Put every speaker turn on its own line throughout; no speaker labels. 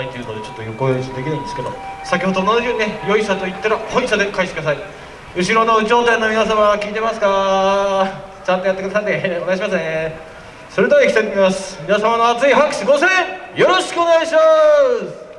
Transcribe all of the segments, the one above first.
ないというのでちょっと横用意できないんですけど先ほど同じようにねよいさと言ったら本社で返してください後ろの有頂天の皆様聞いてますかちゃんとやってくださいねお願いしますねそれでは行きたいと思います皆様の熱い拍手ご声援よろしくお願いします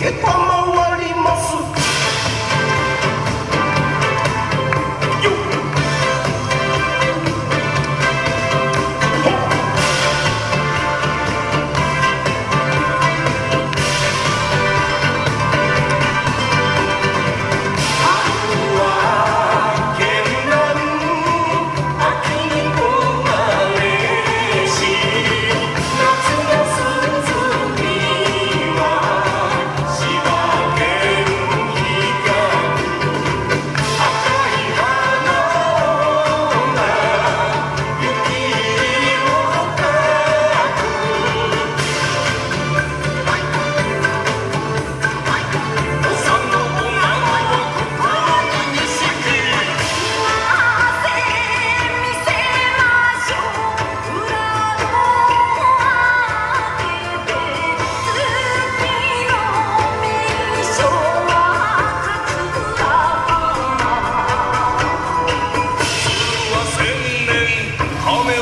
Goodbye. Home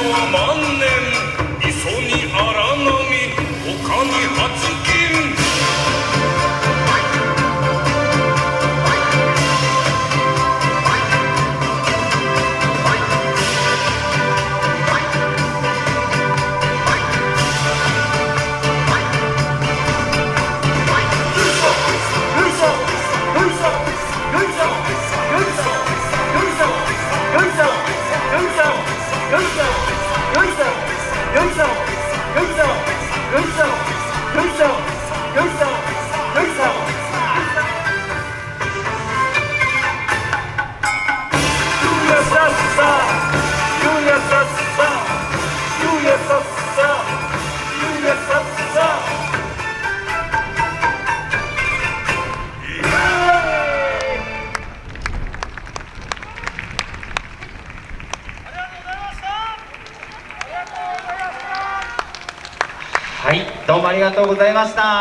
どうもありがとうございました。